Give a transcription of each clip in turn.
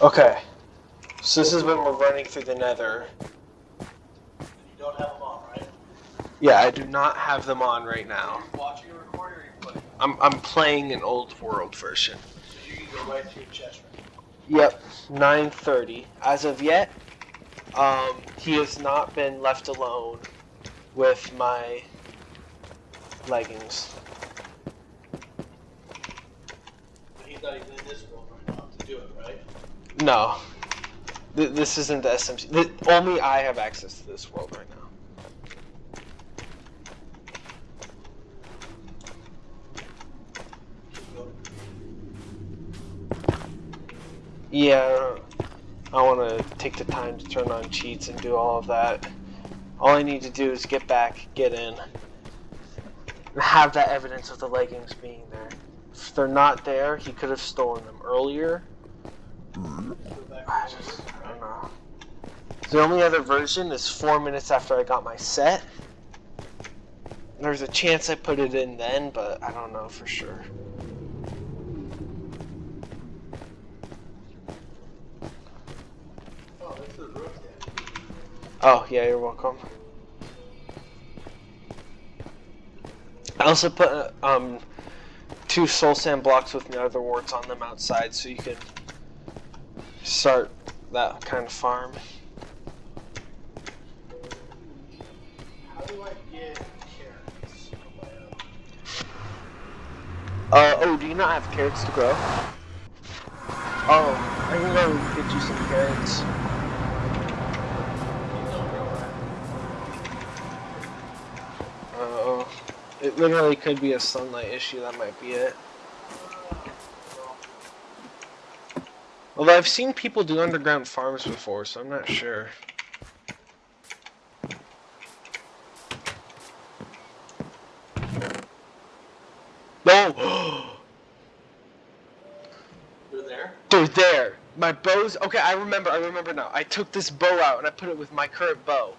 Okay. So this is when we're running through the nether. You don't have them on, right? Yeah, I do not have them on right now. Are you watching a recording or are you playing? I'm, I'm playing an old world version. So you can go right to your chest right Yep, 9:30. As of yet, um, he has not been left alone with my leggings. He's not even in this world right now to do it, right? No, Th- this isn't the SMP. Th- only I have access to this world right now. Yeah, I want to take the time to turn on cheats and do all of that. All I need to do is get back, get in, and have that evidence of the leggings being there. If they're not there, he could have stolen them earlier. The only other version is four minutes after I got my set. There's a chance I put it in then, but I don't know for sure. Oh. Oh, yeah, you're welcome. I also put uh, um, two soul sand blocks with nether warts on them outside so you can start that kind of farm. How do I get carrots? Uh, oh, do you not have carrots to grow? Oh, I can go get you some carrots. Uh Oh, it literally could be a sunlight issue. That might be it. Although I've seen people do underground farms before, so I'm not sure. No, oh! They're there? they're there. My bows. Okay, I remember. I remember now. I took this bow out and I put it with my current bow.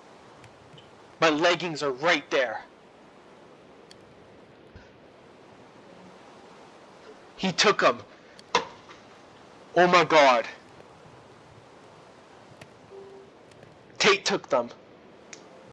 My leggings are right there. He took them. Oh my god. Tate took them.